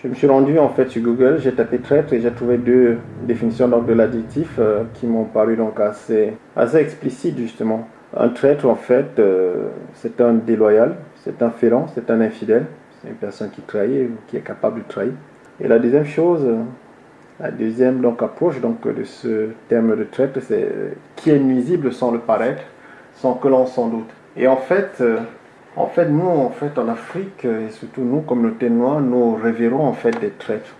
Je me suis rendu en fait sur Google, j'ai tapé traître et j'ai trouvé deux définitions donc, de l'adjectif euh, qui m'ont paru donc assez, assez explicites justement. Un traître en fait, euh, c'est un déloyal, c'est un félon, c'est un infidèle, c'est une personne qui trahit ou qui est capable de trahir. Et la deuxième chose, la deuxième donc, approche donc, de ce terme de traître, c'est qui est nuisible sans le paraître, sans que l'on s'en doute. Et en fait, en fait, nous, en fait, en Afrique, et surtout nous, communauté noire, nous révérons en fait des traîtres.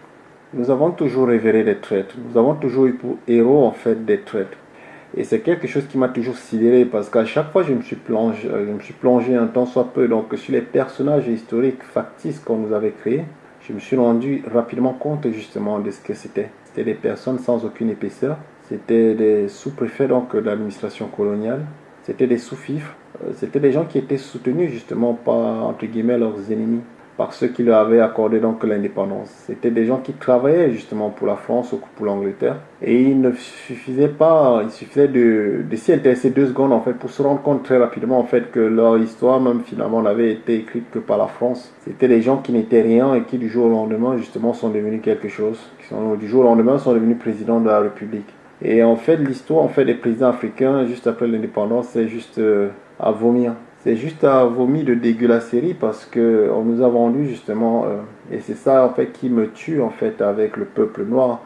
Nous avons toujours révéré des traîtres. Nous avons toujours eu pour héros en fait des traîtres. Et c'est quelque chose qui m'a toujours sidéré parce qu'à chaque fois je me suis plongé, je me suis plongé un temps soit peu donc sur les personnages historiques factices qu'on nous avait créés, je me suis rendu rapidement compte justement de ce que c'était. C'était des personnes sans aucune épaisseur. C'était des sous-préfets donc de l'administration coloniale. C'était des sous-fifres euh, c'était des gens qui étaient soutenus justement par, entre guillemets, leurs ennemis, par ceux qui leur avaient accordé donc l'indépendance. C'était des gens qui travaillaient justement pour la France ou pour l'Angleterre. Et il ne suffisait pas, il suffisait de, de s'y intéresser deux secondes en fait pour se rendre compte très rapidement en fait que leur histoire même finalement n'avait été écrite que par la France. C'était des gens qui n'étaient rien et qui du jour au lendemain justement sont devenus quelque chose, qui du jour au lendemain sont devenus présidents de la République. Et en fait, l'histoire en fait, des présidents africains juste après l'indépendance, c'est juste euh, à vomir. C'est juste à vomir de dégueulasserie parce que on nous a vendu justement, euh, et c'est ça en fait qui me tue en fait avec le peuple noir.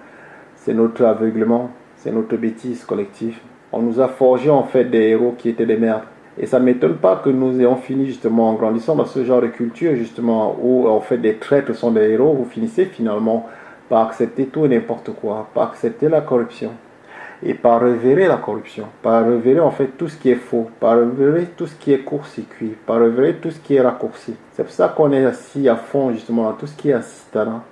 C'est notre aveuglement, c'est notre bêtise collective. On nous a forgé en fait des héros qui étaient des merdes. Et ça ne m'étonne pas que nous ayons fini justement en grandissant dans ce genre de culture justement où en fait des traîtres sont des héros. Vous finissez finalement par accepter tout et n'importe quoi, par accepter la corruption et par révéler la corruption, par révéler en fait tout ce qui est faux, par révéler tout ce qui est court-circuit, par révéler tout ce qui est raccourci. C'est pour ça qu'on est assis à fond justement dans tout ce qui est assistanat,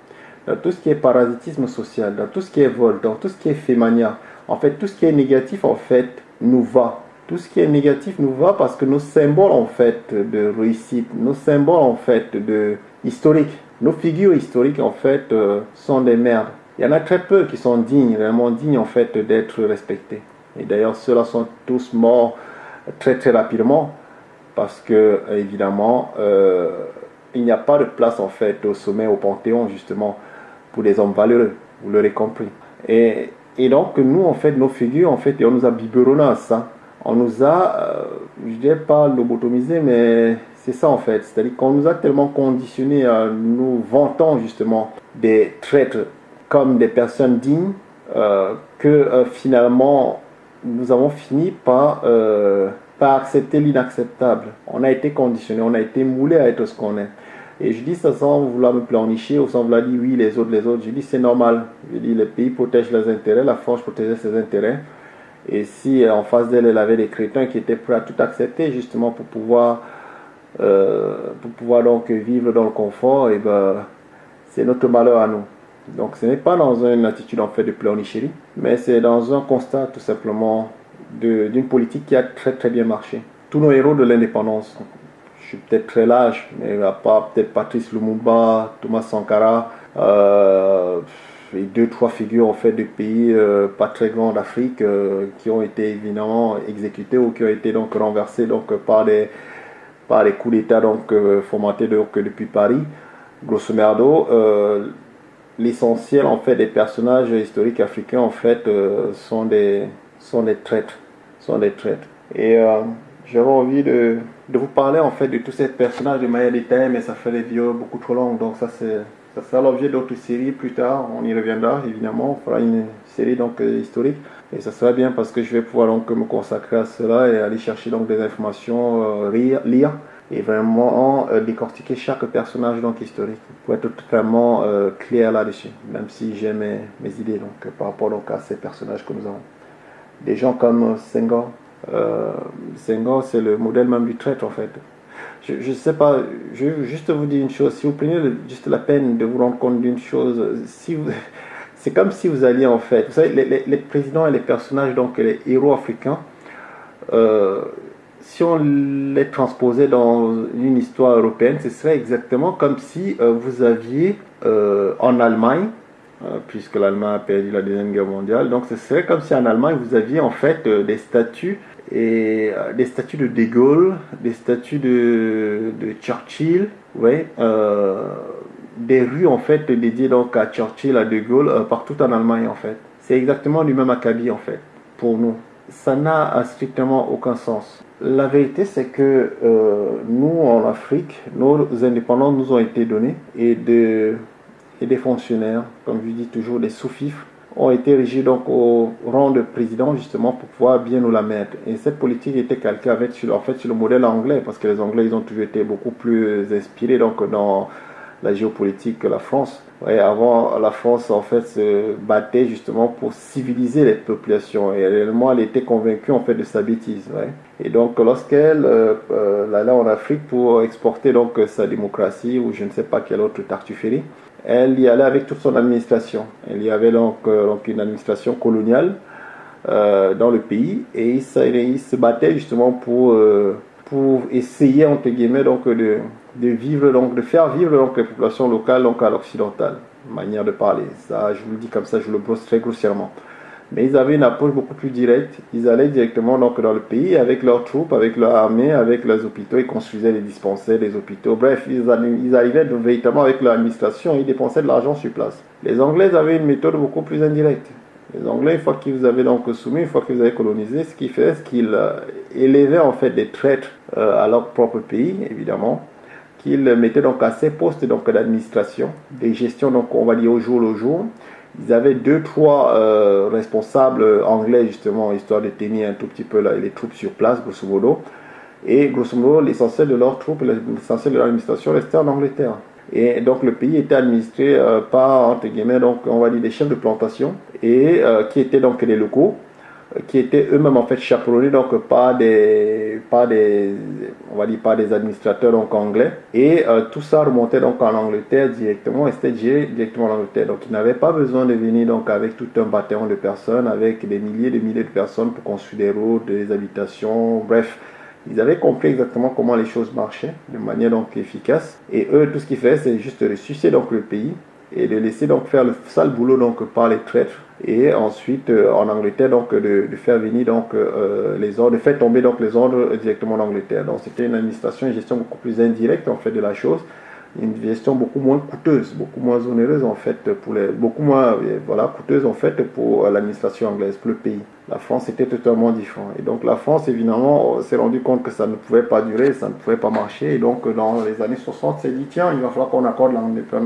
dans tout ce qui est parasitisme social, dans tout ce qui est vol, dans tout ce qui est fémania. En fait, tout ce qui est négatif en fait nous va. Tout ce qui est négatif nous va parce que nos symboles en fait de réussite, nos symboles en fait de historique, nos figures historiques en fait euh, sont des merdes. Il y en a très peu qui sont dignes, vraiment dignes en fait d'être respectés. Et d'ailleurs, ceux-là sont tous morts très très rapidement parce que évidemment, euh, il n'y a pas de place en fait au sommet, au panthéon justement pour les hommes valeureux. Vous l'aurez compris. Et, donc nous en fait, nos figures en fait, et on nous a biberonné à ça. On nous a, euh, je dirais pas lobotomisé, mais c'est ça en fait. C'est-à-dire qu'on nous a tellement conditionné à nous vantant justement des traîtres comme des personnes dignes euh, que euh, finalement nous avons fini par, euh, par accepter l'inacceptable. On a été conditionné, on a été moulé à être ce qu'on est. Et je dis ça sans vouloir me planifier ou sans vouloir dire oui, les autres, les autres. Je dis c'est normal. Je dis les pays protègent leurs intérêts, la France protège ses intérêts. Et si en face d'elle, elle avait des chrétiens qui étaient prêts à tout accepter justement pour pouvoir, pour pouvoir donc vivre dans le confort, et ben, c'est notre malheur à nous. Donc ce n'est pas dans une attitude en fait de pleurnichérie, mais c'est dans un constat tout simplement d'une politique qui a très très bien marché. Tous nos héros de l'indépendance, je suis peut-être très large, mais à part peut-être Patrice Lumumba, Thomas Sankara, euh, et deux trois figures en fait de pays euh, pas très grands d'Afrique euh, qui ont été évidemment exécutés ou qui ont été donc renversés donc par des par les coups d'État donc fomentés donc depuis Paris. Grosso merdo, l'essentiel en fait des personnages historiques africains en fait euh, sont des sont des traîtres sont des traîtres. Et euh, j'avais envie de, de, vous parler en fait de tous ces personnages de manière détaillée mais ça fait des vidéos beaucoup trop longues donc ça c'est ça sera l'objet d'autres séries plus tard. On y reviendra évidemment. On fera une série donc euh, historique. Et ça sera bien parce que je vais pouvoir donc me consacrer à cela et aller chercher donc des informations lire, lire et vraiment euh, décortiquer chaque personnage donc historique pour être totalement euh, clair là-dessus, même si j'ai mes, mes, idées donc, par rapport donc, à ces personnages que nous avons. Des gens comme Senghor, euh, Senghor c'est le modèle même du traître en fait. Je ne sais pas, je vais juste vous dire une chose, si vous prenez juste la peine de vous rendre compte d'une chose, si c'est comme si vous alliez en fait, vous savez, les, les, présidents et les personnages, donc les héros africains, euh, si on les transposait dans une histoire européenne, ce serait exactement comme si euh, vous aviez euh, en Allemagne, euh, puisque l'Allemagne a perdu la Deuxième Guerre mondiale, donc ce serait comme si en Allemagne vous aviez en fait des statues et des statues de De Gaulle, des statues de, Churchill, ouais, des rues en fait dédiées donc à Churchill, à De Gaulle, partout en Allemagne en fait. C'est exactement du même acabit en fait, pour nous. Ça n'a strictement aucun sens. La vérité, c'est que nous, en Afrique, nos indépendants nous ont été donnés et, de, et des fonctionnaires, comme je dis toujours, des sous-fifres, ont été régis donc au rang de président justement pour pouvoir bien nous la mettre. Et cette politique était calquée avec, en fait, sur le modèle anglais parce que les Anglais ils ont toujours été beaucoup plus inspirés donc dans la géopolitique que la France. Avant, la France en fait se battait justement pour civiliser les populations et réellement elle était convaincue en fait de sa bêtise. Et donc lorsqu'elle euh, euh, allait en Afrique pour exporter donc sa démocratie ou je ne sais pas quelle autre tartufferie, elle y allait avec toute son administration. Elle y avait donc, euh, donc une administration coloniale dans le pays et il se, il battait justement pour, pour essayer entre guillemets donc de, de vivre donc de faire vivre donc les populations locales donc à l'occidental manière de parler ça je vous le dis comme ça je le brosse très grossièrement mais ils avaient une approche beaucoup plus directe. Ils allaient directement donc dans le pays avec leurs troupes, avec leur armée, avec leurs hôpitaux. Ils construisaient les dispensaires, les hôpitaux. Bref, ils, arrivaient véritablement avec leur administration. Ils dépensaient de l'argent sur place. Les Anglais avaient une méthode beaucoup plus indirecte. Les Anglais, une fois qu'ils vous avaient donc soumis, une fois qu'ils vous avaient colonisé, ce qu'ils faisaient, c'est qu'ils euh, élevaient en fait des traîtres à leur propre pays, évidemment, qu'ils mettaient donc à ces postes d'administration, des gestions donc on va dire au jour le jour ils avaient deux, trois euh, responsables anglais, justement, histoire de tenir un tout petit peu les troupes sur place, grosso modo. Et grosso modo, l'essentiel de leurs troupes, l'essentiel de l'administration restait en Angleterre. Et donc le pays était administré euh, par, entre guillemets, donc, on va dire des chefs de plantation, et euh, qui étaient donc les locaux, qui étaient eux-mêmes en fait chaperonnés donc par des par des on va dire par des administrateurs donc anglais. Et euh, tout ça remontait donc en Angleterre directement et c'était directement en Angleterre. Donc ils n'avaient pas besoin de venir donc avec tout un bataillon de personnes avec des milliers et des milliers de personnes pour construire des routes des habitations bref. Ils avaient compris exactement comment les choses marchaient de manière donc efficace. Et eux tout ce qu'ils faisaient c'est juste ressusciter donc le pays et de laisser donc faire le sale boulot donc par les traîtres et ensuite euh, en Angleterre donc de, de, faire venir donc euh, les ordres, de faire tomber donc les ordres directement en Angleterre. Donc c'était une administration, une gestion beaucoup plus indirecte en fait de la chose une gestion beaucoup moins coûteuse, beaucoup moins onéreuse en fait pour les, beaucoup moins voilà coûteuse en fait pour l'administration anglaise, pour le pays. La France était totalement différent et donc la France évidemment s'est rendu compte que ça ne pouvait pas durer, ça ne pouvait pas marcher. Et donc dans les années 60 s'est dit tiens il va falloir qu'on accorde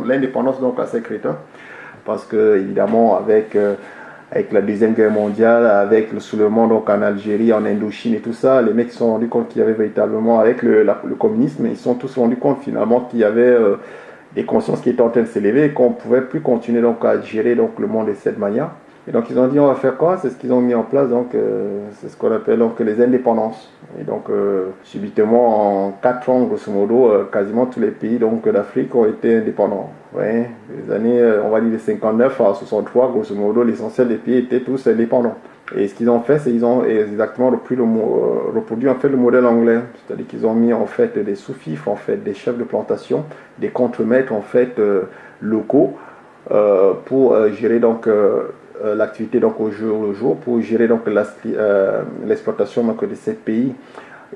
l'indépendance donc à ces crétins. Parce que évidemment avec euh, avec la Deuxième Guerre mondiale, avec le soulèvement donc en Algérie, en Indochine et tout ça, les mecs se sont rendus compte qu'il y avait véritablement, avec le, communisme, ils se sont tous rendus compte finalement qu'il y avait euh, des consciences qui étaient en train de s'élever et qu'on ne pouvait plus continuer donc à gérer donc le monde de cette manière. Et donc ils ont dit on va faire quoi? C'est ce qu'ils ont mis en place, donc euh, c'est ce qu'on appelle donc les indépendances. Et donc euh, subitement en 4 ans grosso modo, euh, quasiment tous les pays d'Afrique ont été indépendants. Les années, on va dire de 59 à 63, grosso modo, l'essentiel des pays étaient tous indépendants. Et ce qu'ils ont fait, c'est qu'ils ont exactement reproduit en fait le modèle anglais, c'est-à-dire qu'ils ont mis en fait des sous-fifres, en fait des chefs de plantation, des contremaîtres en fait locaux pour gérer donc euh, l'activité donc au jour le jour pour gérer donc euh, l'exploitation de ces pays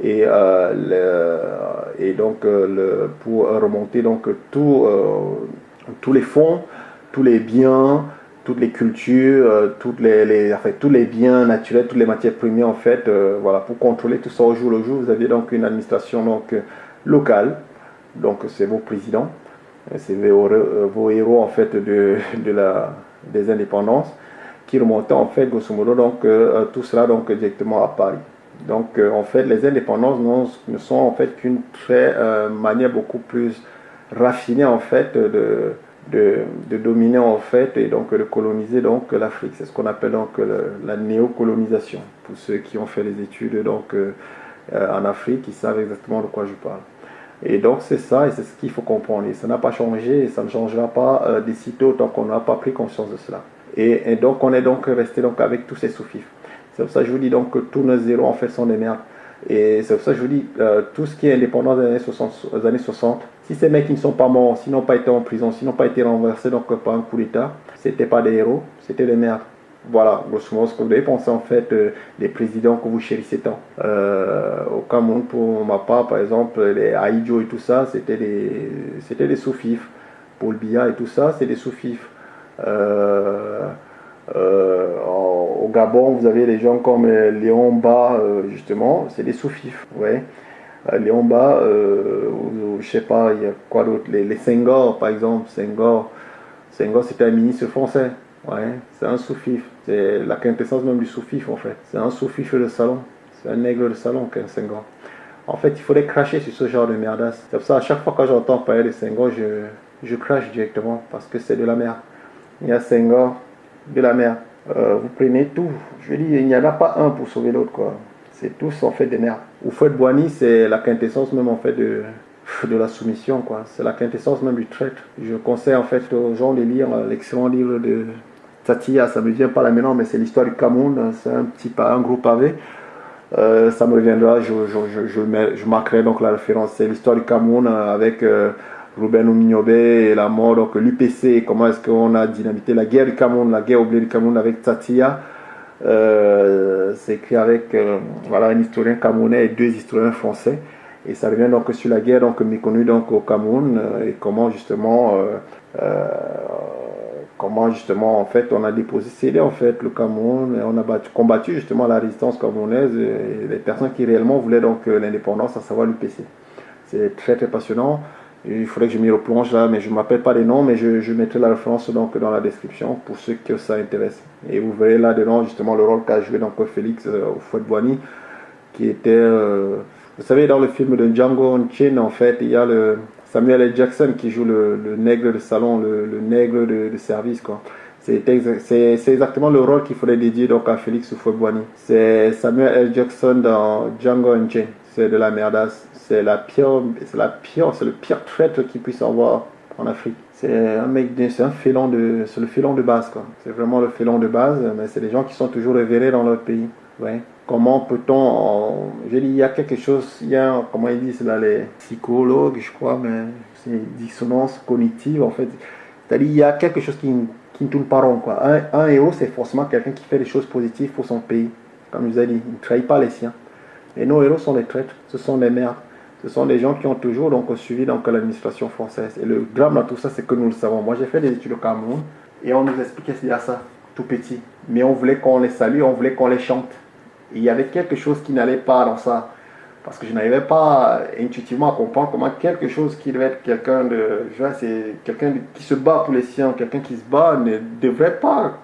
et, euh, et donc pour remonter donc tout, tous les fonds, tous les biens, toutes les cultures, toutes les, les tous les biens naturels, toutes les matières premières en fait, voilà, pour contrôler tout ça au jour le jour, vous aviez donc une administration donc locale, donc c'est vos présidents, c'est vos, vos, héros en fait de, de la, des indépendances qui remontait en fait grosso modo donc euh, tout cela donc directement à Paris. Donc euh, en fait les indépendances ne sont en fait qu'une très euh, manière beaucoup plus raffinée en fait de, de, dominer en fait et donc de coloniser donc l'Afrique. C'est ce qu'on appelle donc la néocolonisation. Pour ceux qui ont fait les études donc en Afrique, ils savent exactement de quoi je parle. Et donc c'est ça et c'est ce qu'il faut comprendre. Et ça n'a pas changé et ça ne changera pas d'ici tôt tant qu'on n'a pas pris conscience de cela. Et, donc, on est donc resté donc avec tous ces sous-fifs. C'est pour ça que je vous dis donc que tous nos zéros en fait sont des merdes. Et c'est pour ça que je vous dis, euh, tout ce qui est indépendant des années 60, années 60 si ces mecs ne sont pas morts, s'ils n'ont pas été en prison, s'ils n'ont pas été renversés donc par un coup d'État, c'était pas des héros, c'était des merdes. Voilà, grosso modo, ce que vous devez penser en fait euh, des présidents que vous chérissez tant. Euh, au Cameroun, pour ma part, par exemple, les Aïdjo et tout ça, c'était des, c'était des sous-fifs. Paul Biya et tout ça, c'est des sous-fifs. Euh, euh, au Gabon, vous avez des gens comme Léon Ba, justement, c'est des sous-fifs. Ouais. Léon Ba, je sais pas, il y a quoi d'autre les, les par exemple. Senghor, Senghor c'était un ministre français. Ouais, c'est un sous-fif. C'est la quintessence même du sous-fif, en fait. C'est un sous-fif de salon. C'est un nègre de salon, qu'un Senghor. En fait, il faudrait cracher sur ce genre de merdasse. C'est pour ça, à chaque fois que j'entends parler de Senghor, je, je crache directement parce que c'est de la merde. Il y a Senghor, de la merde. Euh, vous prenez tout. Je dire, il n'y en a pas un pour sauver l'autre, quoi. C'est tous en fait des merdes. Oufouette Boigny, c'est la quintessence même en fait de, de la soumission, quoi. C'est la quintessence même du traître. Je conseille en fait aux gens de lire l'excellent livre de Tatia, ça me vient pas là maintenant, mais c'est l'histoire du Cameroun. C'est un petit un groupe pavé. Euh, ça me reviendra, je, je, je, je, marquerai donc la référence. C'est l'histoire du Cameroun avec euh, Ruben Oumignobe et la mort, donc l'UPC, comment est-ce qu'on a dynamité la guerre du Cameroun, la guerre au blé du Cameroun avec Tatia. c'est écrit avec voilà, un historien camerounais et deux historiens français. Et ça revient donc sur la guerre donc, méconnue donc, au Cameroun et comment justement comment justement en fait on a déposé en fait le Cameroun et on a combattu justement la résistance camerounaise et les personnes qui réellement voulaient donc euh, l'indépendance, à savoir l'UPC. C'est très très passionnant. Il faudrait que je m'y replonge là, mais je ne m'appelle pas les noms, mais je, je, mettrai la référence donc dans la description pour ceux que ça intéresse. Et vous verrez là-dedans justement le rôle qu'a joué donc Félix euh, au Fouet Boigny, qui était, euh, vous savez, dans le film de Django Unchained, en fait, il y a le, Samuel L. Jackson qui joue le, nègre de salon, le, nègre de, service. quoi. C'est exactement le rôle qu'il faudrait dédier donc à Félix Houphouët-Boigny. C'est Samuel L. Jackson dans Django Unchained. C'est de la merdasse. C'est la pire, c'est la pire, c'est le pire traître qu'il puisse avoir en Afrique. C'est un mec, c'est un félon de, c'est le félon de base quoi. C'est vraiment le félon de base, mais c'est des gens qui sont toujours révérés dans leur pays. Ouais. Comment peut-on. J'ai dit, il y a quelque chose, il y a, comment ils disent là, les psychologues, je crois, mais c'est une dissonance cognitive en fait. C'est-à-dire, il y a quelque chose qui, qui ne tourne pas rond. Quoi. Un, héros, c'est forcément quelqu'un qui fait des choses positives pour son pays. Comme je vous ai dit, il ne trahit pas les siens. Et nos héros sont des traîtres, ce sont des merdes. Ce sont des gens qui ont toujours donc, suivi donc, l'administration française. Et le drame dans tout ça, c'est que nous le savons. Moi, j'ai fait des études au Cameroun et on nous expliquait qu'il y a ça, tout petit. Mais on voulait qu'on les salue, on voulait qu'on les chante il y avait quelque chose qui n'allait pas dans ça. Parce que je n'arrivais pas intuitivement à comprendre comment quelque chose qui devait être quelqu'un de. Je vois, c'est quelqu'un qui se bat pour les siens, quelqu'un qui se bat ne devrait pas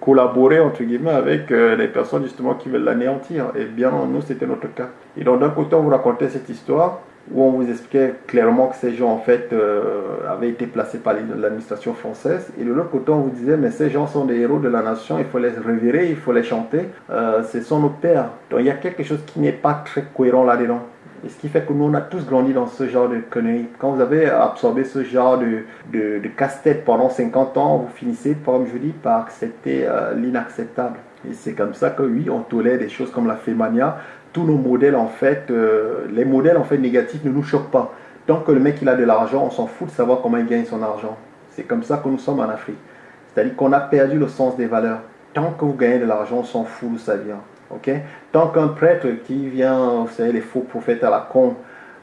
collaborer entre guillemets avec euh, les personnes justement qui veulent l'anéantir. Et bien, nous, c'était notre cas. Et donc, d'un côté, on vous racontait cette histoire où on vous expliquait clairement que ces gens en fait euh, avaient été placés par l'administration française. Et de l'autre côté on vous disait mais ces gens sont des héros de la nation il faut les révérer il faut les chanter. Euh, ce sont nos pères donc il y a quelque chose qui n'est pas très cohérent là-dedans. Et ce qui fait que nous on a tous grandi dans ce genre de conneries. Quand vous avez absorbé ce genre de, de, casse-tête pendant 50 ans vous finissez comme je dis par accepter euh, l'inacceptable. Et c'est comme ça que oui on tolère des choses comme la fémania tous nos modèles, en fait, euh, les modèles en fait négatifs ne nous choquent pas. Tant que le mec il a de l'argent, on s'en fout de savoir comment il gagne son argent. C'est comme ça que nous sommes en Afrique. C'est-à-dire qu'on a perdu le sens des valeurs. Tant que vous gagnez de l'argent, on s'en fout d'où ça vient. Tant qu'un prêtre qui vient, vous savez, les faux prophètes à la con,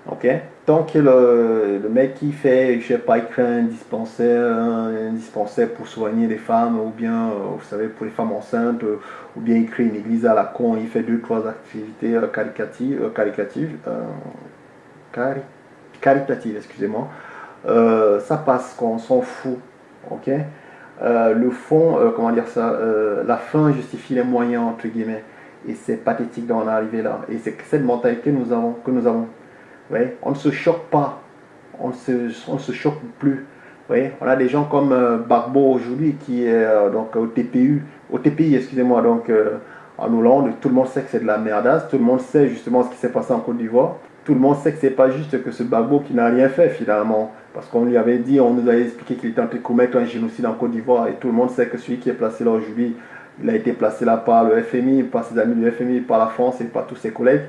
ok? Tant que le, mec qui fait, je sais pas, il crée un dispensaire, un, pour soigner les femmes, ou bien, euh, vous savez, pour les femmes enceintes, euh, ou bien il crée une église à la con, il fait deux, trois activités euh, caricatives, caricatives, caritatives, excusez-moi, ça passe, on s'en fout, ok? Le fond, comment dire ça, la fin justifie les moyens, entre guillemets, et c'est pathétique d'en arriver là, et c'est cette mentalité nous avons, que nous avons on ne se choque pas, on ne se, se choque plus. on a des gens comme euh, Bagbo aujourd'hui qui est euh, donc au TPU, au TPI, excusez-moi, donc euh, en Hollande, tout le monde sait que c'est de la merdasse, tout le monde sait justement ce qui s'est passé en Côte d'Ivoire, tout le monde sait que c'est pas juste que ce Bagbo qui n'a rien fait finalement, parce qu'on lui avait dit, on nous avait expliqué qu'il était en train de commettre un génocide en Côte d'Ivoire, et tout le monde sait que celui qui est placé là aujourd'hui, il a été placé là par le FMI, par ses amis du FMI, par la France et par tous ses collègues.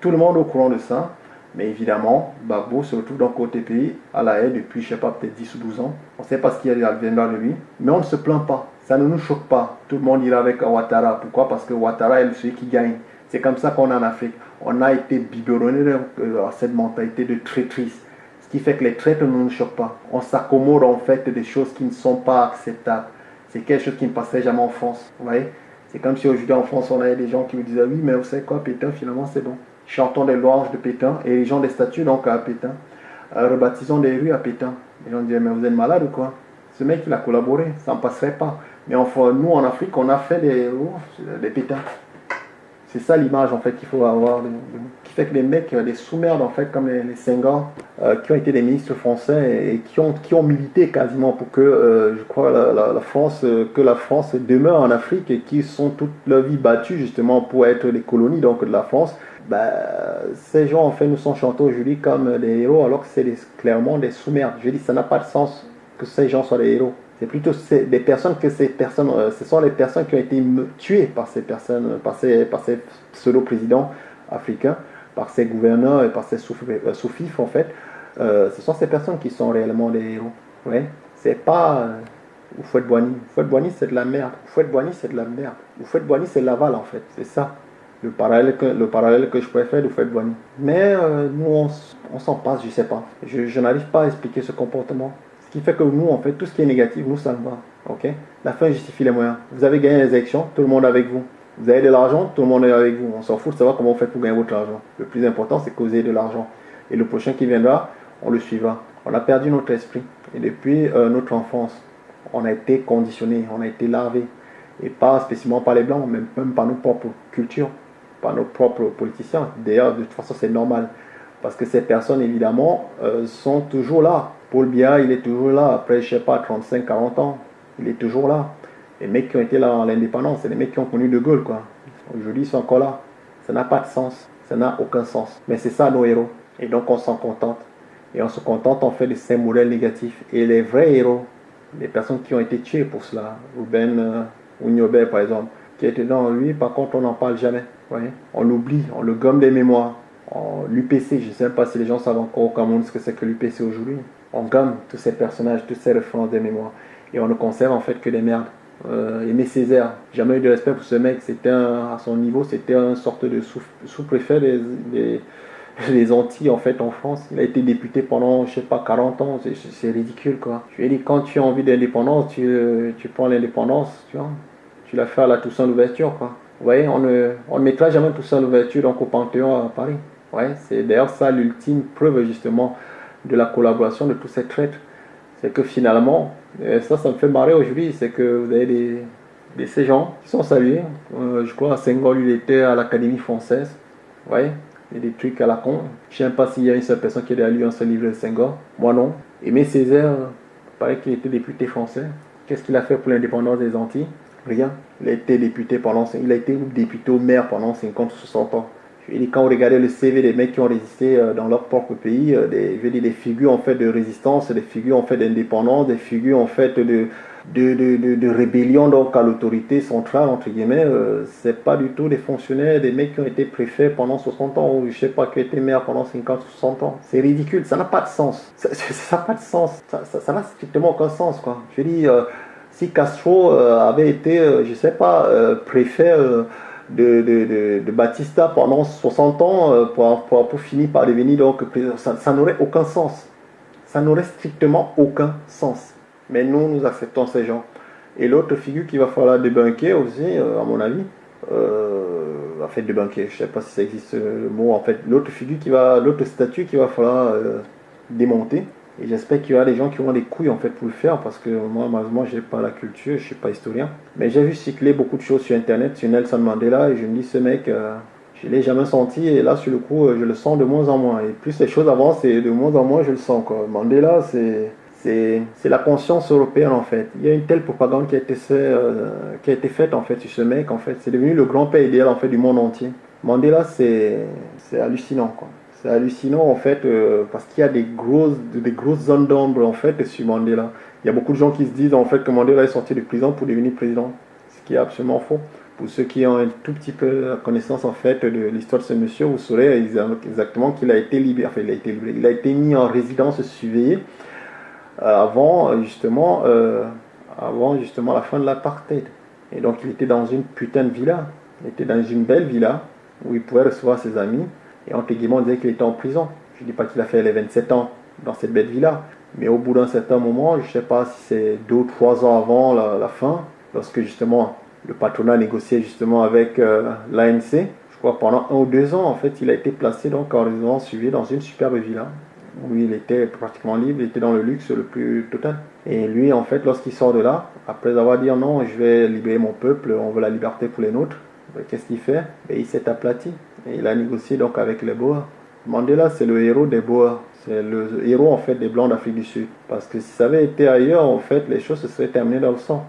Tout le monde est au courant de ça. Mais évidemment, Babo se retrouve dans côté pays à la haie depuis, je sais pas, peut-être 10 ou 12 ans. On ne sait pas ce qui viendra de lui. Mais on ne se plaint pas. Ça ne nous choque pas. Tout le monde ira avec Ouattara. Pourquoi? Parce que Ouattara est celui qui gagne. C'est comme ça qu'on est en Afrique. On a été biberonné à cette mentalité de traîtrise. Ce qui fait que les traîtres ne nous choquent pas. On s'accommode en fait des choses qui ne sont pas acceptables. C'est quelque chose qui ne passerait jamais en France. Vous voyez? C'est comme si aujourd'hui en France, on avait des gens qui vous disaient Oui, mais vous savez quoi, Pétain, finalement, c'est bon. Chantons des louanges de Pétain et des statues donc à Pétain. Euh, rebaptisons des rues à Pétain. Les gens disaient Mais vous êtes malade ou quoi? Ce mec, il a collaboré, ça ne passerait pas. Mais enfin, nous en Afrique, on a fait des, oh, des pétins. C'est ça l'image en fait qu'il faut avoir, qui que les mecs, les sous-merdes en fait, comme les, les euh, qui ont été des ministres français et, qui, ont, qui ont milité quasiment pour que, euh, je crois, la, France, euh, que la France demeure en Afrique et qui sont toute leur vie battus justement pour être les colonies donc de la France. Ben, ces gens en fait nous sont chantés aujourd'hui comme des héros alors que c'est clairement des sous-merdes. Je dis ça n'a pas de sens que ces gens soient des héros. C'est plutôt des personnes que ces personnes, euh, ce sont les personnes qui ont été tuées par ces personnes, par ces, par ces pseudo-présidents africains, par ces gouverneurs et par ces euh, sous-fifs en fait. Euh, ce sont ces personnes qui sont réellement des héros. Ouais. C'est pas euh, Oufouette Boigny. Oufouette Boigny c'est de la merde. Oufouette Boigny c'est de la merde. Oufouette Boigny c'est Laval en fait. C'est ça le parallèle que, le parallèle que je pourrais faire d'Oufouette Boigny. Mais nous on, s'en passe, je sais pas. Je, n'arrive pas à expliquer ce comportement. Ce qui fait que nous, en fait, tout ce qui est négatif, nous, ça nous va. ok? La fin justifie les moyens. Vous avez gagné les élections, tout le monde avec vous. Vous avez de l'argent, tout le monde est avec vous. On s'en fout de savoir comment vous faites pour gagner votre argent. Le plus important, c'est que vous ayez de l'argent. Et le prochain qui viendra, on le suivra. On a perdu notre esprit. Et depuis euh, notre enfance, on a été conditionné, on a été lavé. Et pas spécialement par les Blancs, mais même par nos propres cultures, par nos propres politiciens. D'ailleurs, de toute façon, c'est normal. Parce que ces personnes, évidemment, euh, sont toujours là. Paul Biya, il est toujours là. Après, je sais pas, 35, 40 ans, il est toujours là. Les mecs qui ont été là en l'indépendance, c'est les mecs qui ont connu De Gaulle, quoi. Aujourd'hui, ils sont encore là. Ça n'a pas de sens. Ça n'a aucun sens. Mais c'est ça nos héros. Et donc, on s'en contente. Et on se contente, on fait de ces modèles négatifs. Et les vrais héros, les personnes qui ont été tuées pour cela, Ruben euh, par exemple, qui était dans lui, par contre, on n'en parle jamais. On l'oublie, on le gomme des mémoires. L'UPC, je ne sais pas si les gens savent encore au Cameroun ce que c'est que l'UPC aujourd'hui. On gomme tous ces personnages, tous ces références des mémoires. Et on ne conserve en fait que des merdes. Euh, Aimé Césaire, jamais eu de respect pour ce mec. C'était à son niveau, c'était une sorte de sous-préfet des, Antilles en fait en France. Il a été député pendant, je sais pas, 40 ans. C'est ridicule quoi. Je lui ai dit, quand tu as envie d'indépendance, tu, tu prends l'indépendance, tu vois. Tu à la Toussaint l'ouverture quoi. Vous voyez, on ne, on ne mettra jamais Toussaint l'ouverture donc au Panthéon à Paris. Ouais, c'est d'ailleurs ça l'ultime preuve justement de la collaboration de tous ces traîtres. C'est que finalement, ça, ça me fait marrer aujourd'hui, c'est que vous avez des, ces gens qui sont salués. Euh, je crois à Senghor, il était à l'Académie française. Ouais, il y a des trucs à la con. Je ne sais pas s'il y a une seule personne qui a lu un seul livre de Senghor. Moi non. Aimé Césaire, paraît qu'il était député français. Qu'est-ce qu'il a fait pour l'indépendance des Antilles? Rien. Il a été député pendant, il a été député au maire pendant 50 ou 60 ans. Quand vous regardez le CV des mecs qui ont résisté euh, dans leur propre pays, euh, des, je des figures en fait de résistance, des figures en fait d'indépendance, des figures en fait de, de, de, rébellion donc à l'autorité centrale, entre guillemets, euh, c'est pas du tout des fonctionnaires, des mecs qui ont été préfets pendant 60 ans, ou je sais pas, qui ont été maires pendant 50 ou 60 ans. C'est ridicule, ça n'a pas de sens. Ça n'a pas de sens. Ça n'a strictement aucun sens, quoi. Je dis, si Castro avait été, je sais pas, préfet de, de, de, Batista pendant 60 ans euh, pour, pour, finir par devenir donc président. Ça, n'aurait aucun sens. Ça n'aurait strictement aucun sens. Mais nous, nous acceptons ces gens. Et l'autre figure qu'il va falloir débunker aussi, euh, à mon avis, euh, en fait débunker, je ne sais pas si ça existe le mot, en fait, l'autre figure qui va, l'autre statut qu'il va falloir euh, démonter, et j'espère qu'il y aura des gens qui auront des couilles en fait pour le faire parce que moi malheureusement j'ai pas la culture, je suis pas historien. Mais j'ai vu cycler beaucoup de choses sur internet sur Nelson Mandela et je me dis ce mec, euh, je l'ai jamais senti et là sur le coup euh, je le sens de moins en moins. Et plus les choses avancent et de moins en moins je le sens quoi. Mandela c'est c'est la conscience européenne en fait. Il y a une telle propagande qui a été, euh, qui a été faite en fait sur ce mec en fait. C'est devenu le grand père idéal en fait du monde entier. Mandela c'est hallucinant quoi. C'est hallucinant en fait euh, parce qu'il y a des grosses, des grosses zones d'ombre en fait sur Mandela. Il y a beaucoup de gens qui se disent en fait que Mandela est sorti de prison pour devenir président, ce qui est absolument faux. Pour ceux qui ont un tout petit peu connaissance en fait de l'histoire de ce monsieur, vous saurez exactement qu'il a été libéré, enfin il a été libéré, il a été mis en résidence surveillée euh, avant justement, euh, avant justement la fin de l'apartheid. Et donc il était dans une putain de villa, il était dans une belle villa où il pouvait recevoir ses amis. Et entre guillemets, on disait qu'il était en prison. Je ne dis pas qu'il a fait les 27 ans dans cette bête vie-là. Mais au bout d'un certain moment, je ne sais pas si c'est deux ou trois ans avant la, fin, lorsque justement le patronat négociait justement avec euh, l'ANC, je crois pendant un ou deux ans, en fait, il a été placé donc en résidence suivie dans une superbe villa où il était pratiquement libre, il était dans le luxe le plus total. Et lui, en fait, lorsqu'il sort de là, après avoir dit non, je vais libérer mon peuple, on veut la liberté pour les nôtres, ben, qu'est-ce qu'il fait? Ben, Il s'est aplati. Il a négocié donc avec les Boers. Mandela, c'est le héros des Boers. C'est le héros en fait des Blancs d'Afrique du Sud. Parce que si ça avait été ailleurs, en fait, les choses se seraient terminées dans le sang.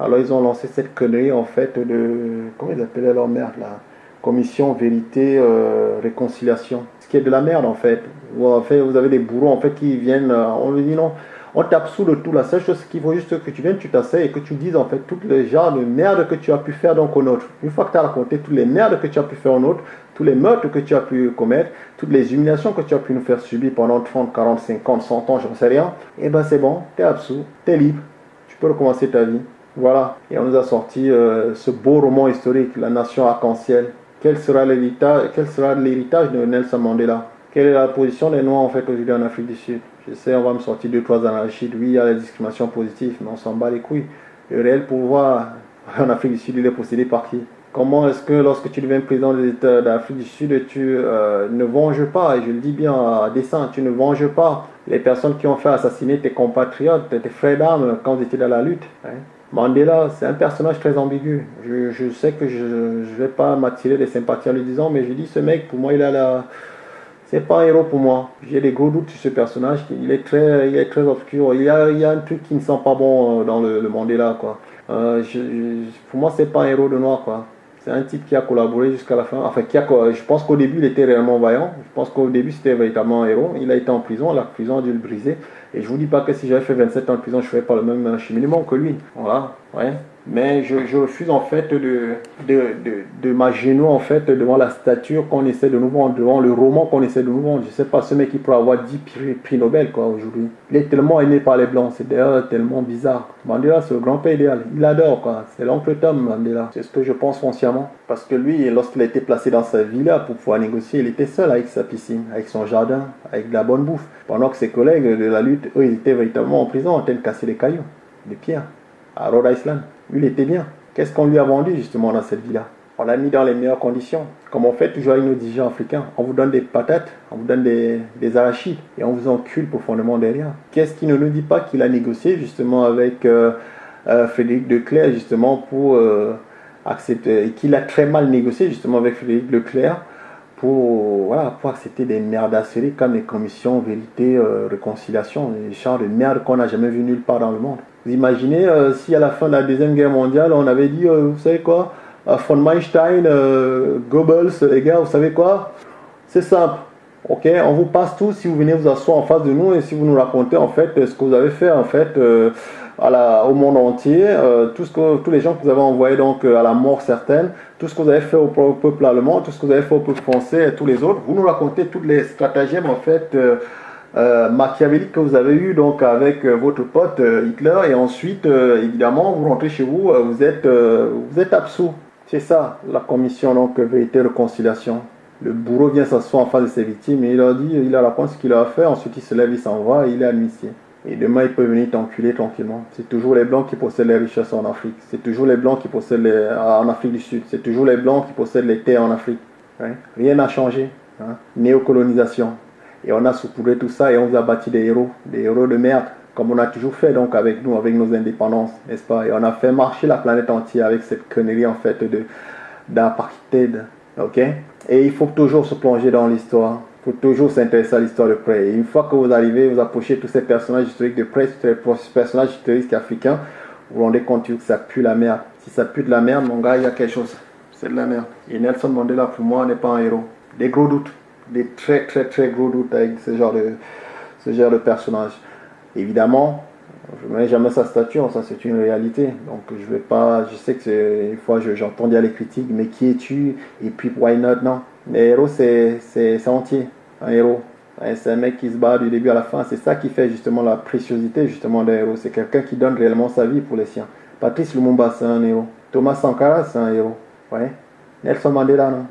Alors ils ont lancé cette connerie en fait de... Comment ils appelaient leur merde là? Commission Vérité euh, Réconciliation. Ce qui est de la merde en fait. En fait, vous avez des bourreaux en fait qui viennent... Euh, on lui dit non on t'absout de tout. La seule chose qu'il faut juste que tu viennes, tu t'asseyes et que tu dises en fait tous les genres de merde que tu as pu faire donc au autre. Une fois que tu as raconté toutes les merdes que tu as pu faire au autre, tous les meurtres que tu as pu commettre, toutes les humiliations que tu as pu nous faire subir pendant 30, 40, 50, 100 ans, je ne sais rien, et eh ben c'est bon, tu es absous, tu es libre, tu peux recommencer ta vie. Voilà. Et on nous a sorti euh, ce beau roman historique, La Nation Arc-en-Ciel. Quel sera l'héritage de Nelson Mandela? Quelle est la position des Noirs en fait aujourd'hui en Afrique du Sud? Je sais, on va me sortir deux, trois anarchies. Oui, il y a la discrimination positive, mais on s'en bat les couilles. Le réel pouvoir en Afrique du Sud, il est possédé par qui? Comment est-ce que lorsque tu deviens président de du Sud, tu euh, ne venges pas, et je le dis bien à dessein, tu ne venges pas les personnes qui ont fait assassiner tes compatriotes, tes frères d'armes quand ils étaient dans la lutte hein? Mandela, c'est un personnage très ambigu. Je, sais que je ne vais pas m'attirer des sympathies en lui disant, mais je dis, ce mec, pour moi, il a la, c'est pas un héros pour moi. J'ai des gros doutes sur ce personnage. Il est très, il est très obscur. Il y a, il y a un truc qui ne sent pas bon euh, dans le, le Mandela, quoi. Euh, pour moi, c'est pas un héros de noir, quoi. C'est un type qui a collaboré jusqu'à la fin. Enfin, qui a, je pense qu'au début, il était réellement vaillant. Je pense qu'au début, c'était véritablement un héros. Il a été en prison. La prison a dû le briser. Et je vous dis pas que si j'avais fait 27 ans de prison, je ferais pas le même cheminement que lui. Voilà. Ouais mais je, refuse en fait de, de, de, m'agenouiller en fait devant la stature qu'on essaie de nous vendre, devant le roman qu'on essaie de nous vendre. Je sais pas, ce mec qui pourrait avoir 10 prix, Nobel quoi aujourd'hui. Il est tellement aimé par les blancs, c'est d'ailleurs tellement bizarre. Mandela c'est le grand père idéal, il adore quoi, c'est l'oncle Tom Mandela. C'est ce que je pense foncièrement. Parce que lui, lorsqu'il a été placé dans sa villa pour pouvoir négocier, il était seul avec sa piscine, avec son jardin, avec de la bonne bouffe. Pendant que ses collègues de la lutte, eux, ils étaient véritablement en prison en train de casser des cailloux, des pierres, à Rhode Island. Il était bien. Qu'est-ce qu'on lui a vendu justement dans cette villa On l'a mis dans les meilleures conditions. Comme on fait toujours avec nos dirigeants africains. On vous donne des patates, on vous donne des, arachides et on vous encule profondément derrière. Qu'est-ce qui ne nous dit pas qu'il a négocié justement avec euh, euh, Frédéric Leclerc justement pour euh, accepter, qu'il a très mal négocié justement avec Frédéric Leclerc pour, voilà, pour accepter des merdasseries comme les commissions vérité, réconciliation, des genres de merde qu'on n'a jamais vu nulle part dans le monde. Vous imaginez euh, si à la fin de la Deuxième Guerre mondiale, on avait dit, euh, vous savez quoi, euh, von Meinstein, Goebbels, les gars, vous savez quoi? C'est simple. Ok, on vous passe tout si vous venez vous asseoir en face de nous et si vous nous racontez en fait ce que vous avez fait en fait au monde entier, que, tous les gens que vous avez envoyés donc à la mort certaine, tout ce que vous avez fait au, peuple allemand, tout ce que vous avez fait au peuple français et tous les autres, vous nous racontez toutes les stratagèmes en fait euh, machiavélique que vous avez eu donc avec euh, votre pote euh, Hitler et ensuite évidemment vous rentrez chez vous vous êtes absous. C'est ça la commission donc vérité réconciliation. Le bourreau vient s'asseoir en face de ses victimes et il leur dit il a raconte ce qu'il a fait ensuite il se lève il s'en va il est amnistié et demain, il peut venir t'enculer tranquillement. C'est toujours les Blancs qui possèdent les richesses en Afrique. C'est toujours les Blancs qui possèdent les... en Afrique du Sud. C'est toujours les Blancs qui possèdent les terres en Afrique. Rien n'a changé. Hein? Néocolonisation. Et on a saupoudré tout ça et on vous a bâti des héros, des héros de merde, comme on a toujours fait donc avec nous, avec nos indépendances, n'est-ce pas? Et on a fait marcher la planète entière avec cette connerie en fait d'apartheid, ok? Et il faut toujours se plonger dans l'histoire. Faut toujours s'intéresser à l'histoire de près. Et une fois que vous arrivez, vous approchez tous ces personnages historiques de près, tous ces personnages historiques africains, vous vous rendez compte que ça pue la merde. Si ça pue de la merde, mon gars, il y a quelque chose. C'est de la merde. Et Nelson Mandela, pour moi, n'est pas un héros. Des gros doutes des très très très gros doutes avec ce genre de, genre personnage. Évidemment, je ne mets jamais sa stature, ça c'est une réalité. Donc je vais pas, je sais que une fois j'entends dire les critiques, mais qui es-tu? Et puis why not? Non. Les héros c'est, entier, un héros. C'est un mec qui se bat du début à la fin. C'est ça qui fait justement la préciosité justement d'un héros. C'est quelqu'un qui donne réellement sa vie pour les siens. Patrice Lumumba c'est un héros. Thomas Sankara c'est un héros. Ouais. Nelson Mandela non.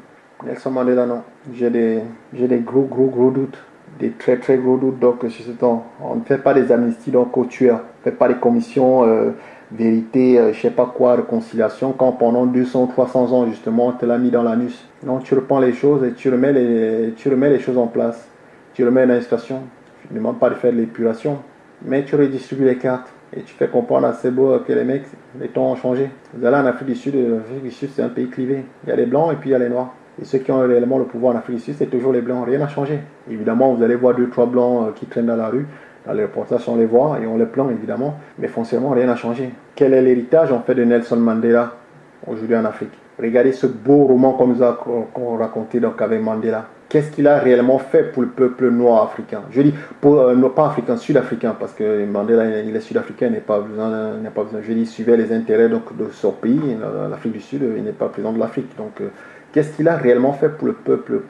Nelson Mandela, non. J'ai des, des gros, gros, gros doutes. des très très gros doutes donc sur ce temps. On ne fait pas des amnisties donc aux tueurs, on ne fait pas des commissions euh, vérité, euh, je sais pas quoi, réconciliation, quand pendant 200 300 ans justement on te l'a mis dans l'anus. Non, tu reprends les choses et tu remets les, tu remets les choses en place. Tu remets une situation. Je ne demande pas de faire de l'épuration, mais tu redistribues les cartes et tu fais comprendre à ces beaux que les mecs, les temps ont changé. Vous allez en Afrique du Sud, l'Afrique du Sud c'est un pays clivé. Il y a les blancs et puis il y a les noirs. Et ceux qui ont réellement le pouvoir en Afrique du Sud, c'est toujours les blancs. Rien n'a changé. Évidemment, vous allez voir deux, trois blancs euh, qui traînent dans la rue. Les reportages, on les voit et on les plaint évidemment. Mais foncièrement, rien n'a changé. Quel est l'héritage en fait de Nelson Mandela aujourd'hui en Afrique? Regardez ce beau roman qu'on nous a raconté donc avec Mandela. Qu'est-ce qu'il a réellement fait pour le peuple noir africain? Je dis pour, euh, pas africain, sud-africain, parce que Mandela il est sud-africain, il n'est pas besoin, pas besoin. Je dis, il suivait les intérêts donc, de son pays, l'Afrique du Sud, il n'est pas président de l'Afrique. Donc, euh, Qu'est-ce qu'il a réellement fait pour le peuple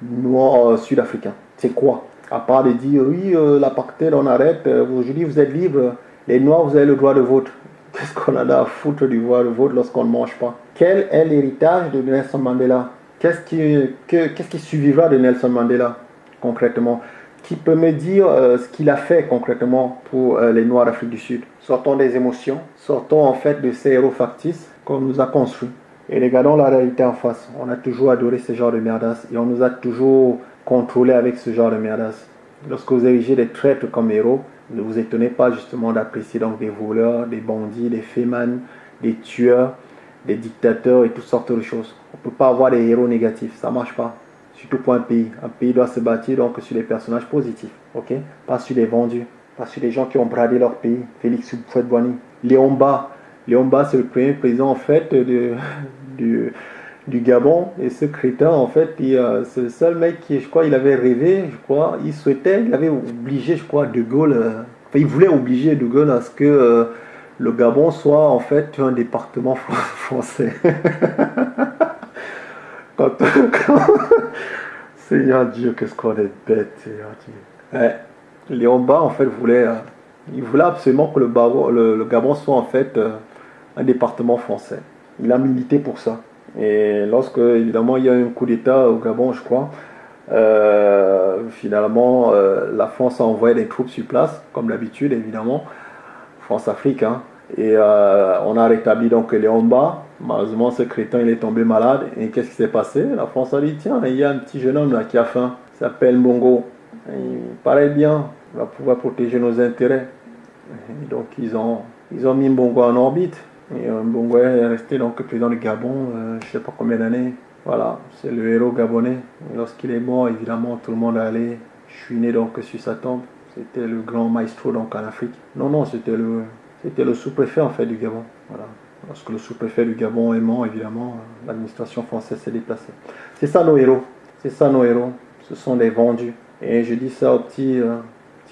noir euh, sud-africain? C'est quoi? À part de dire oui, euh, l'apartheid, on arrête, euh, aujourd'hui vous êtes libre, les noirs, vous avez le droit de vote. Qu'est-ce qu'on a à foutre du droit de vote lorsqu'on ne mange pas? Quel est l'héritage de Nelson Mandela? Qu'est-ce qui, suivra de Nelson Mandela concrètement? Qui peut me dire ce qu'il a fait concrètement pour les Noirs d'Afrique du Sud? Sortons des émotions, sortons en fait de ces héros factices qu'on nous a construits. Et regardons la réalité en face. On a toujours adoré ce genre de merdas et on nous a toujours contrôlé avec ce genre de merdas. Lorsque vous érigez des traîtres comme héros, ne vous étonnez pas justement d'apprécier donc des voleurs, des bandits, des fémans, des tueurs, des dictateurs et toutes sortes de choses. On ne peut pas avoir des héros négatifs, ça ne marche pas. Surtout pour un pays. Un pays doit se bâtir donc sur des personnages positifs, ok? Pas sur des vendus, pas sur des gens qui ont bradé leur pays. Félix Houphouët-Boigny, Léon Bas, c'est le premier président en fait de, du, du Gabon. Et ce crétin, en fait, c'est le seul mec qui, je crois, il avait rêvé, je crois, il souhaitait, il avait obligé, je crois, De Gaulle, euh, enfin, il voulait obliger De Gaulle à ce que euh, le Gabon soit en fait un département français. Seigneur Dieu, qu'est-ce qu'on est bête, Seigneur Dieu. Léon Bas, en fait, voulait, euh, il voulait absolument que le, le Gabon soit en fait un département français. Il a milité pour ça. Et lorsque, évidemment, il y a un coup d'État au Gabon, je crois, euh, finalement, euh, la France a envoyé des troupes sur place, comme d'habitude, évidemment, France-Afrique, hein. et euh, on a rétabli donc Léon Bas. Malheureusement, ce crétin, il est tombé malade. Et qu'est-ce qui s'est passé? La France a dit, tiens, il y a un petit jeune homme là qui a faim, il s'appelle Bongo. Il paraît bien, il va pouvoir protéger nos intérêts. donc, ils ont, ils ont mis Bongo en orbite. Et Mbongo est resté donc président du Gabon, euh, je ne sais pas combien d'années. Voilà, c'est le héros gabonais. Lorsqu'il est mort, évidemment, tout le monde allait chouiner donc sur sa tombe. C'était le grand maestro donc en Afrique. Non, non, c'était le, c'était le sous-préfet en fait du Gabon. Voilà. Lorsque le sous-préfet du Gabon est mort, évidemment, l'administration française s'est déplacée. C'est ça nos héros. C'est ça nos héros. Ce sont des vendus. Et je dis ça aux petits, euh,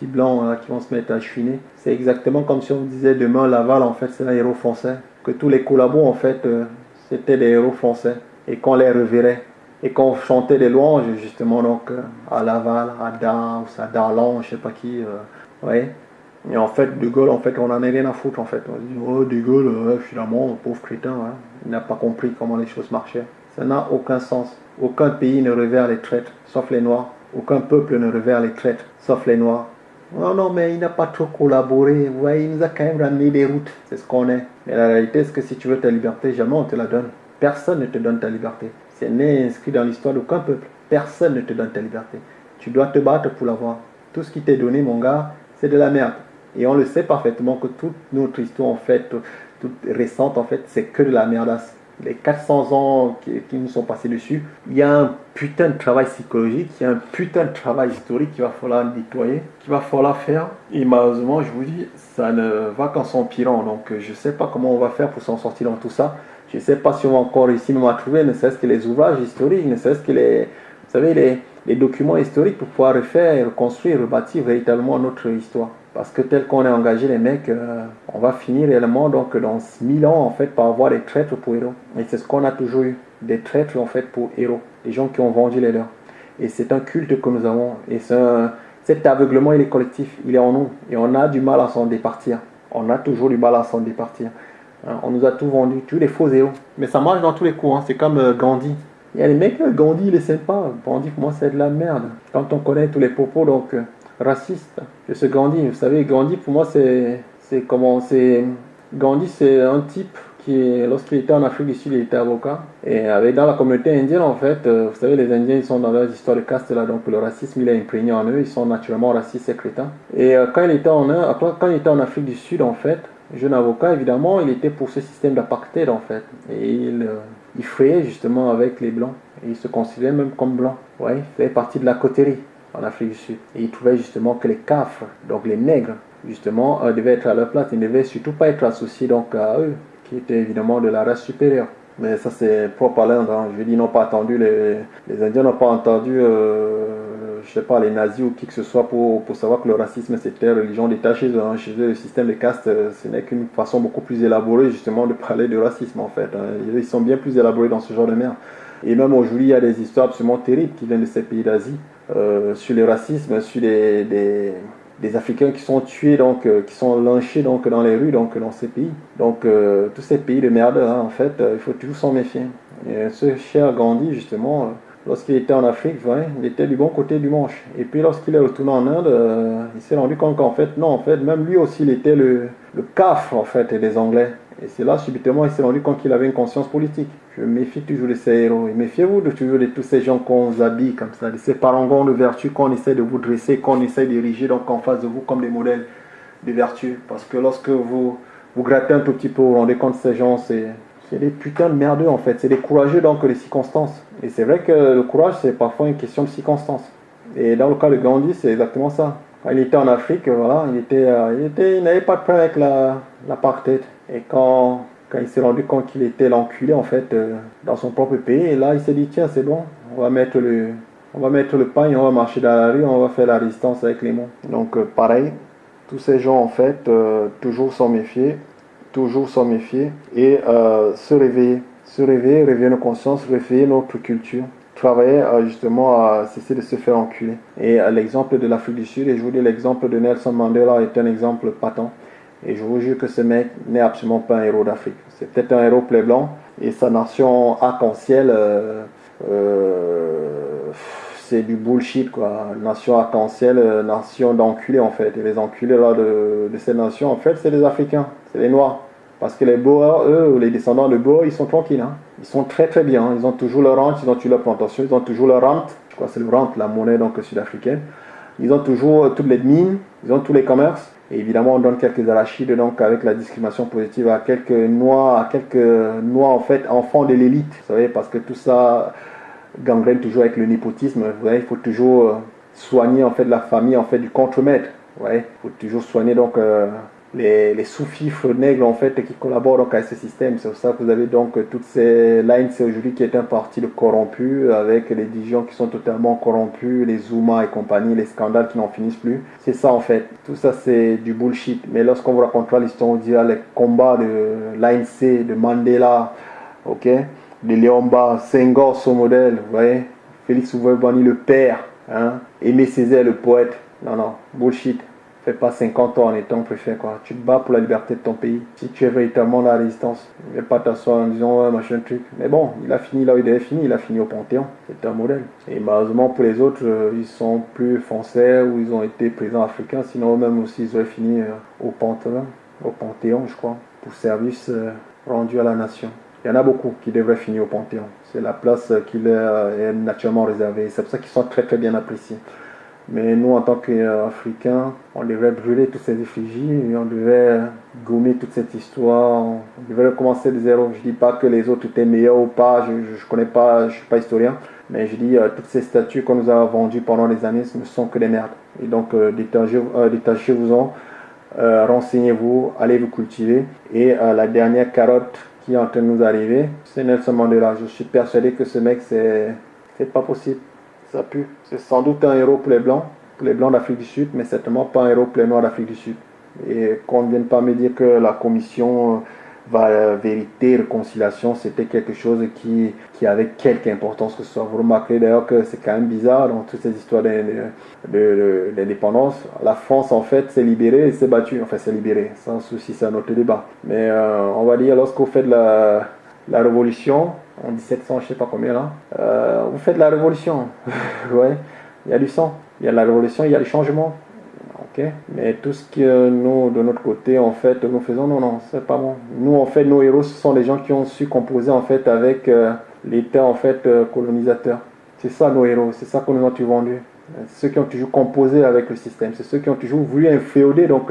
blancs qui vont se mettre à chouiner. C'est exactement comme si on disait demain Laval, en fait, c'est un héros français. Que tous les collabos, en fait, euh, c'était des héros français. Et qu'on les reverrait. Et qu'on chantait des louanges, justement, donc, euh, à Laval, à Dan, ou à Darlan, je sais pas qui. Euh, Et en fait, De Gaulle, en fait, on en a rien à foutre, en fait. On dit, oh, De Gaulle, finalement, pauvre crétin, hein. il n'a pas compris comment les choses marchaient. Ça n'a aucun sens. Aucun pays ne revers les traîtres, sauf les Noirs. Aucun peuple ne revers les traîtres, sauf les Noirs. Non, non, mais il n'a pas trop collaboré. Vous voyez, il nous a quand même ramené des routes. C'est ce qu'on est. Mais la réalité, c'est que si tu veux ta liberté, jamais on te la donne. Personne ne te donne ta liberté. C'est n'est inscrit dans l'histoire d'aucun peuple. Personne ne te donne ta liberté. Tu dois te battre pour l'avoir. Tout ce qui t'est donné, mon gars, c'est de la merde. Et on le sait parfaitement que toute notre histoire, en fait, toute récente, en fait, c'est que de la merdasse les 400 ans qui, nous sont passés dessus, il y a un putain de travail psychologique, il y a un putain de travail historique qu'il va falloir nettoyer, qu'il va falloir faire. Et malheureusement, je vous dis, ça ne va qu'en s'empirant. Donc, je ne sais pas comment on va faire pour s'en sortir dans tout ça. Je ne sais pas si on va encore réussir à trouver, ne serait-ce que les ouvrages historiques, ne serait-ce que les, vous savez, les documents historiques pour pouvoir refaire, reconstruire, rebâtir véritablement notre histoire. Parce que tel qu'on est engagé, les mecs, euh, on va finir réellement donc dans 1000 ans en fait par avoir des traîtres pour héros. Et c'est ce qu'on a toujours eu, des traîtres en fait pour héros, des gens qui ont vendu les leurs. Et c'est un culte que nous avons. Et cet aveuglement, il est collectif, il est en nous. Et on a du mal à s'en départir. On a toujours du mal à s'en départir. Hein, on nous a tout vendu, tous les faux héros. Mais ça marche dans tous les coups. Hein. C'est comme euh, Gandhi. Il y a des mecs, Gandhi, il est sympa. Gandhi, pour moi, c'est de la merde. Quand on connaît tous les propos donc racistes de ce Gandhi, vous savez, Gandhi, pour moi, c'est comment c'est Gandhi, c'est un type qui, lorsqu'il était en Afrique du Sud, il était avocat. Et avec, dans la communauté indienne, en fait, euh, vous savez, les Indiens, ils sont dans leur histoire de caste là, donc le racisme, il est imprégné en eux, ils sont naturellement racistes et crétins. Et euh, quand, il était en, quand il était en Afrique du Sud, en fait, jeune avocat, évidemment, il était pour ce système d'apartheid, en fait. Et il, euh, il frayait justement avec les Blancs. Et il se considérait même comme blanc. Ouais, il faisait partie de la coterie en Afrique du Sud. Et il trouvait justement que les cafres, donc les nègres, justement, devaient être à leur place. Ils ne devaient surtout pas être associés donc à eux qui était évidemment de la race supérieure. Mais ça, c'est propre à l'Inde. Hein. Je dis, n'ont pas entendu, les, les Indiens n'ont pas entendu, euh, je sais pas, les nazis ou qui que ce soit pour, pour savoir que le racisme, c'était religion eux. Hein. Chez le système de caste, euh, ce n'est qu'une façon beaucoup plus élaborée, justement, de parler de racisme, en fait. Hein. Ils sont bien plus élaborés dans ce genre de merde. Et même aujourd'hui, il y a des histoires absolument terribles qui viennent de ces pays d'Asie euh, sur le racisme, sur les, des Africains qui sont tués, donc, euh, qui sont lynchés donc, dans les rues, donc, dans ces pays. Donc, euh, tous ces pays de merde, hein, en fait, il faut toujours s'en méfier. Et ce cher Gandhi, justement, lorsqu'il était en Afrique, il était du bon côté du manche. Et puis, lorsqu'il est retourné en Inde, il s'est rendu compte qu'en fait, non, en fait, même lui aussi, il était le, le cafre, en fait, des Anglais. Et c'est là, subitement, il s'est rendu compte qu'il avait une conscience politique. Je méfie toujours de ces héros. Et méfiez-vous de toujours de tous ces gens qu'on habille comme ça, de ces parangons de vertu qu'on essaie de vous dresser, qu'on essaie d'ériger donc en face de vous comme des modèles de vertu. Parce que lorsque vous vous grattez un tout petit peu, vous vous rendez compte de ces gens, c'est des putains de merdeux en fait. C'est des courageux donc des circonstances. Et c'est vrai que le courage, c'est parfois une question de circonstances. Et dans le cas de Gandhi, c'est exactement ça. Il était en Afrique, voilà, il était, euh, il était, il n'avait pas de problème avec l'apartheid. Et quand, quand il s'est rendu compte qu'il était l'enculé en fait euh, dans son propre pays, et là il s'est dit tiens c'est bon, on va mettre le, on va mettre le pain et on va marcher dans la rue, on va faire la résistance avec les mots. Donc euh, pareil, tous ces gens en fait toujours s'en méfier, toujours s'en méfier et se réveiller, se réveiller, réveiller nos consciences, réveiller notre culture travailler justement à cesser de se faire enculer. Et l'exemple de l'Afrique du Sud, et je vous dis l'exemple de Nelson Mandela est un exemple patent. Et je vous jure que ce mec n'est absolument pas un héros d'Afrique. C'est peut-être un héros plaie blanc, et sa nation arc-en-ciel, euh, euh, c'est du bullshit quoi. Nation arc-en-ciel, euh, nation d'enculés en fait. Et les enculés là de, de ces nations, en fait, c'est les Africains, c'est les Noirs. Parce que les Boers, eux, ou les descendants de Boers, ils sont tranquilles. Hein. Ils sont très très bien. Ils ont toujours leur rente, ils ont toujours leur plantation, ils ont toujours leur rente. Je crois que c'est le rente, la monnaie donc sud-africaine. Ils ont toujours toutes les mines, ils ont tous les commerces. Évidemment, on donne quelques arachides donc avec la discrimination positive à quelques noirs, à quelques noirs en fait, enfants de l'élite. Vous savez, parce que tout ça gangrène toujours avec le népotisme. Vous voyez, il faut toujours euh, soigner en fait la famille en fait du contremaître. Ouais, il faut toujours soigner donc euh, les, les sous-fifres nègres en fait qui collaborent donc avec ce système. C'est pour ça que vous avez donc toutes ces lines aujourd'hui qui est un parti de corrompus avec les Dijon qui sont totalement corrompus, les Zuma et compagnie, les scandales qui n'en finissent plus. C'est ça en fait. Tout ça c'est du bullshit. Mais lorsqu'on vous racontera l'histoire, on dira les combats de l'ANC, de Mandela, ok, de Léomba, Senghor son modèle, vous voyez, Félix Houphouët-Boigny le père, hein, Aimé Césaire le poète. Non, non, bullshit. Fais pas 50 ans en étant préfet, quoi. Tu te bats pour la liberté de ton pays. Si tu es véritablement la résistance, ne pas t'asseoir en disant, machin truc. Mais bon, il a fini là où il devait finir, il a fini au Panthéon. C'est un modèle. Et malheureusement, pour les autres, euh, ils sont plus français ou ils ont été présents africains. Sinon, eux-mêmes aussi, ils auraient fini euh, au Panthéon, au Panthéon, je crois, pour service euh, rendu à la nation. Il y en a beaucoup qui devraient finir au Panthéon. C'est la place qui leur est naturellement réservée. C'est pour ça qu'ils sont très très bien appréciés. Mais nous, en tant qu'Africains, on devrait brûler toutes ces effigies on devait gommer toute cette histoire. On devait recommencer de zéro. Je ne dis pas que les autres étaient meilleurs ou pas, je ne connais pas, je suis pas historien. Mais je dis, euh, toutes ces statues qu'on nous a vendues pendant des années, ce ne sont que des merdes. Et donc, euh, euh détachez-vous-en, renseignez-vous, allez vous cultiver. Et la dernière carotte qui est en train de nous arriver, c'est Nelson Mandela. Je suis persuadé que ce mec, c'est pas possible ça pue. C'est sans doute un héros pour les Blancs, pour les Blancs d'Afrique du Sud, mais certainement pas un héros pour les Noirs d'Afrique du Sud. Et qu'on ne vienne pas me dire que la commission euh, va, vérité, réconciliation, c'était quelque chose qui, qui avait quelque importance que ce soit. Vous remarquez d'ailleurs que c'est quand même bizarre dans toutes ces histoires d'indépendance. La France, en fait, s'est libérée et s'est battue. Enfin, s'est libérée, sans souci, c'est un autre débat. Mais euh, on va dire, lorsqu'on fait de la, la révolution, en 1700, je sais pas combien là. Euh, vous faites la révolution. ouais, il y a du sang, il y a la révolution, il y a les changements. Ok, mais tout ce que nous, de notre côté, en fait, nous faisons, non, non, c'est pas bon. Nous, en fait, nos héros, ce sont les gens qui ont su composer, en fait, avec euh, l'État, en fait, euh, colonisateur. C'est ça, nos héros, c'est ça qu'on nous a toujours vendu. Ceux qui ont toujours composé avec le système, c'est ceux qui ont toujours voulu inféoder, donc,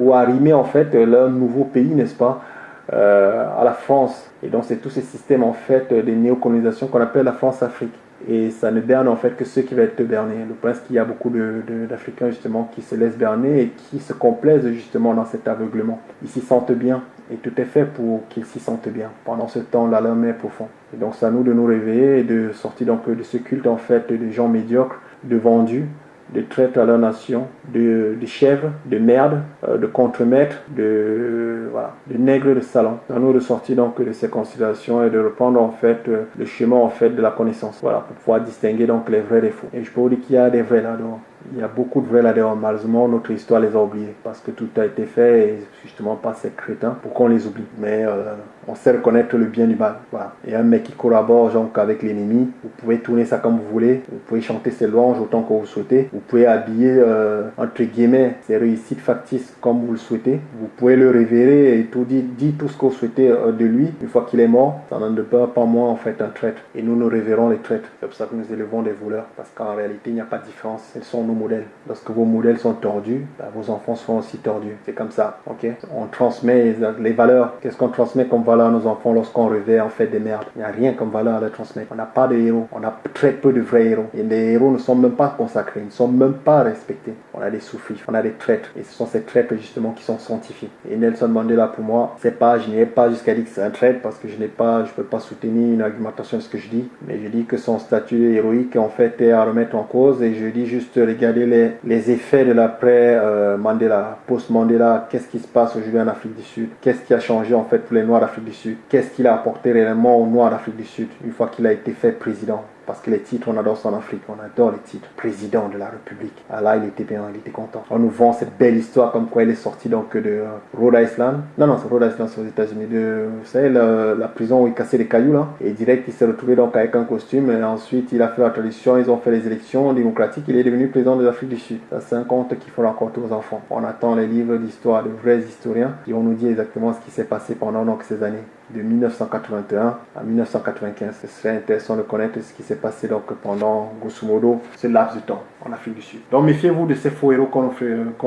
ou arrimer, en fait, leur nouveau pays, n'est-ce pas? euh, à la France. Et donc c'est tous ces systèmes en fait de néocolonisations qu'on appelle la France-Afrique. Et ça ne berne en fait que ceux qui veulent être bernés. Le problème c'est qu'il y a beaucoup d'Africains justement qui se laissent berner et qui se complaisent justement dans cet aveuglement. Ils s'y sentent bien et tout est fait pour qu'ils s'y sentent bien. Pendant ce temps, là, l'homme est profond. Et donc c'est à nous de nous réveiller et de sortir donc de ce culte en fait de gens médiocres, de vendus, de traite à la nation, de, chèvres, de merde, euh, de contremaîtres, de, de nègres de salon. À nous de sortir donc de ces considérations et de reprendre en fait euh, le chemin en fait de la connaissance. Voilà, pour pouvoir distinguer donc les vrais des faux. Et je peux vous dire qu'il y a des vrais là-dedans. Il y a beaucoup de vrais là-dedans. Malheureusement, notre histoire les a oubliés parce que tout a été fait justement par ces crétins pour qu'on les oublie. Mais euh, on sait reconnaître le bien du mal. Voilà. Et un mec qui collabore avec l'ennemi, vous pouvez tourner ça comme vous voulez, vous pouvez chanter ses louanges autant que vous souhaitez, vous pouvez habiller euh, entre guillemets ses réussites factices comme vous le souhaitez, vous pouvez le révérer et tout dire, dire tout ce que vous souhaitez euh, de lui une fois qu'il est mort. Ça n'en pas, pas moins en fait un traître. Et nous nous révérons les traîtres. C'est pour ça que nous élevons des voleurs parce qu'en réalité il n'y a pas de différence. Elles sont nos modèles? Lorsque vos modèles sont tordus, bah, vos enfants seront aussi tordus. C'est comme ça, ok? On transmet les valeurs. Qu'est-ce qu'on transmet comme valeur à nos enfants lorsqu'on revêt en fait des merdes Il n'y a rien comme valeur à transmettre. On n'a pas de héros. On a très peu de vrais héros. Et les héros ne sont même pas consacrés, ils ne sont même pas respectés. On a des souffris, on a des traîtres. Et ce sont ces traîtres justement qui sont sanctifiés. Et Nelson Mandela pour moi, c'est pas, je n'ai pas jusqu'à dire que c'est un traître parce que je n'ai pas, je peux pas soutenir une argumentation de ce que je dis. Mais je dis que son statut héroïque en fait est à remettre en cause. Et je dis juste regarder les les, effets de l'après-Mandela, post-Mandela, qu'est-ce qui se passe aujourd'hui en Afrique du Sud, qu'est-ce qui a changé en fait pour les Noirs d'Afrique qu'est-ce qu'il a apporté réellement aux Noirs d'Afrique du Sud une fois qu'il a été fait président? Parce que les titres, on adore en Afrique. On adore les titres. Président de la République. Ah là, il était bien, il était content. On nous vend cette belle histoire comme quoi il est sorti donc de euh, Rhode Island. Non, non, c'est Rhode Island, c'est aux États-Unis. Vous savez, la, prison où il cassait des cailloux là. Et direct, il s'est retrouvé donc avec un costume. Et ensuite, il a fait la tradition. Ils ont fait les élections démocratiques. Il est devenu président de l'Afrique du Sud. C'est un conte qu'il faut raconter aux enfants. On attend les livres d'histoire de vrais historiens qui vont nous dire exactement ce qui s'est passé pendant donc ces années de 1981 à 1995. Ce serait intéressant de connaître ce qui s'est passé donc pendant, grosso modo, ce laps de temps en Afrique du Sud. Donc méfiez-vous de ces faux héros qu'on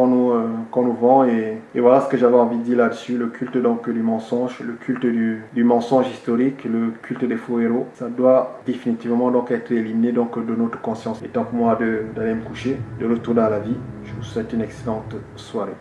nous, euh, nous, vend et, et, voilà ce que j'avais envie de dire là-dessus. Le culte donc du mensonge, le culte du, du, mensonge historique, le culte des faux héros, ça doit définitivement donc être éliminé donc de notre conscience. Et donc moi d'aller me coucher, de retourner à la vie, je vous souhaite une excellente soirée.